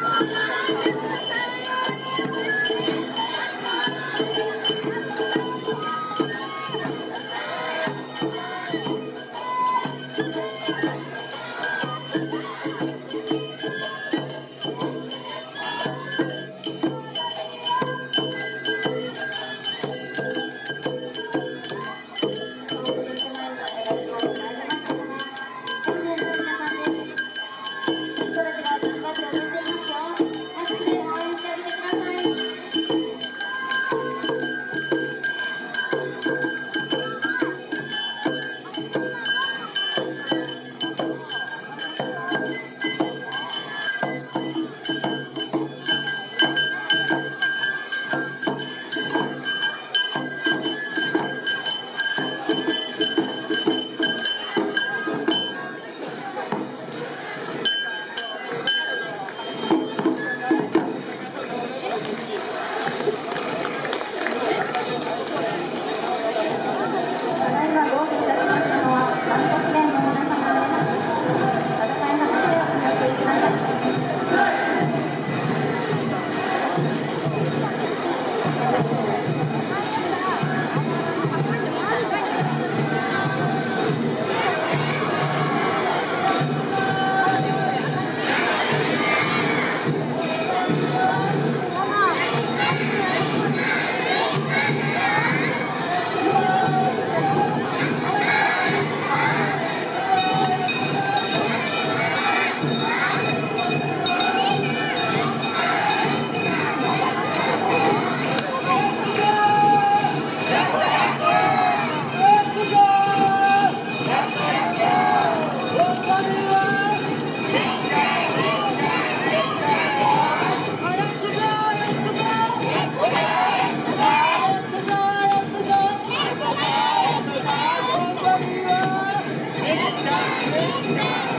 Música Nunca.